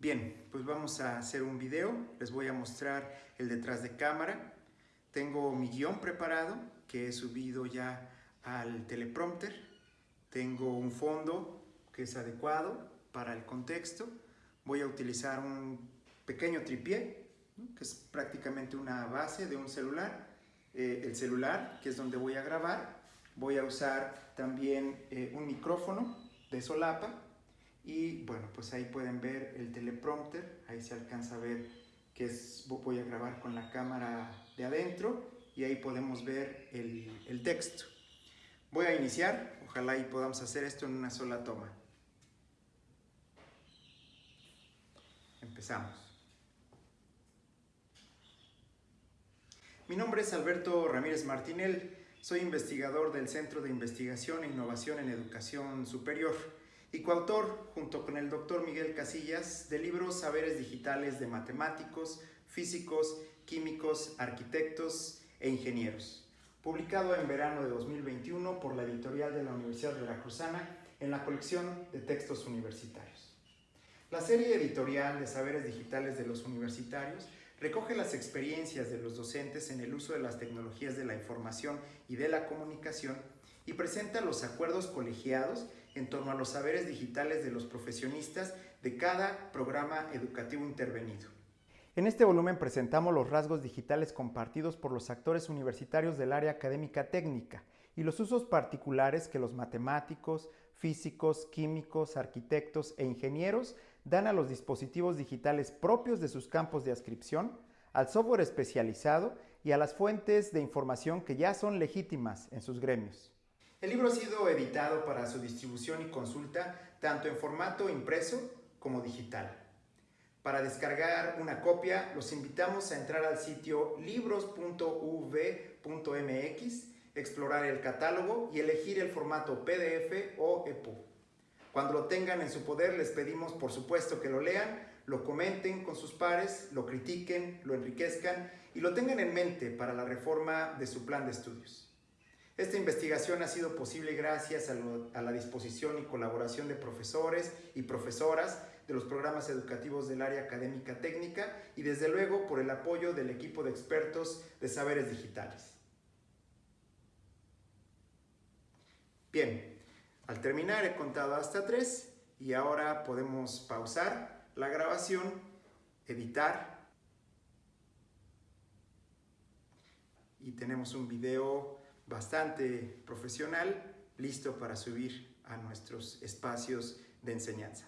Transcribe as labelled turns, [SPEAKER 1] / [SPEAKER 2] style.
[SPEAKER 1] Bien, pues vamos a hacer un video. Les voy a mostrar el detrás de cámara. Tengo mi guion preparado que he subido ya al teleprompter. Tengo un fondo que es adecuado para el contexto. Voy a utilizar un pequeño tripié, que es prácticamente una base de un celular. Eh, el celular, que es donde voy a grabar. Voy a usar también eh, un micrófono de solapa y bueno, pues ahí pueden ver el teleprompter, ahí se alcanza a ver que es, voy a grabar con la cámara de adentro y ahí podemos ver el, texto. Voy a iniciar, ojalá y podamos hacer esto en una sola toma. Empezamos. Mi nombre es Alberto Ramírez Martinel, soy investigador del Centro de Investigación e Innovación en Educación Superior y coautor, junto con el doctor Miguel Casillas, del libro Saberes Digitales de Matemáticos, Físicos, Químicos, Arquitectos e Ingenieros, publicado en verano de 2021 por la editorial de la Universidad Veracruzana en la colección de textos universitarios. La serie editorial de Saberes Digitales de los Universitarios recoge las experiencias de los docentes en el uso de las tecnologías de la información y de la comunicación y presenta los acuerdos colegiados en torno a los saberes digitales de los profesionistas de cada programa educativo intervenido. En este volumen presentamos los rasgos digitales compartidos por los actores universitarios del área académica técnica y los usos particulares que los matemáticos, físicos, químicos, arquitectos e ingenieros dan a los dispositivos digitales propios de sus campos de ascripción, al software especializado y a las fuentes de información que ya son legítimas en sus gremios. El libro ha sido editado para su distribución y consulta tanto en formato impreso como digital. Para descargar una copia, los invitamos a entrar al sitio libros.uv.mx, explorar el catálogo y elegir el formato PDF o EPUB. Cuando lo tengan en su poder, les pedimos por supuesto que lo lean, lo comenten con sus pares, lo critiquen, lo enriquezcan y lo tengan en mente para la reforma de su plan de estudios. Esta investigación ha sido posible gracias a, la disposición y colaboración de profesores y profesoras de los programas educativos del área académica técnica y desde luego por el apoyo del equipo de expertos de saberes digitales. Bien, al terminar he contado hasta tres y ahora podemos pausar la grabación, editar y tenemos un video bastante profesional, listo para subir a nuestros espacios de enseñanza.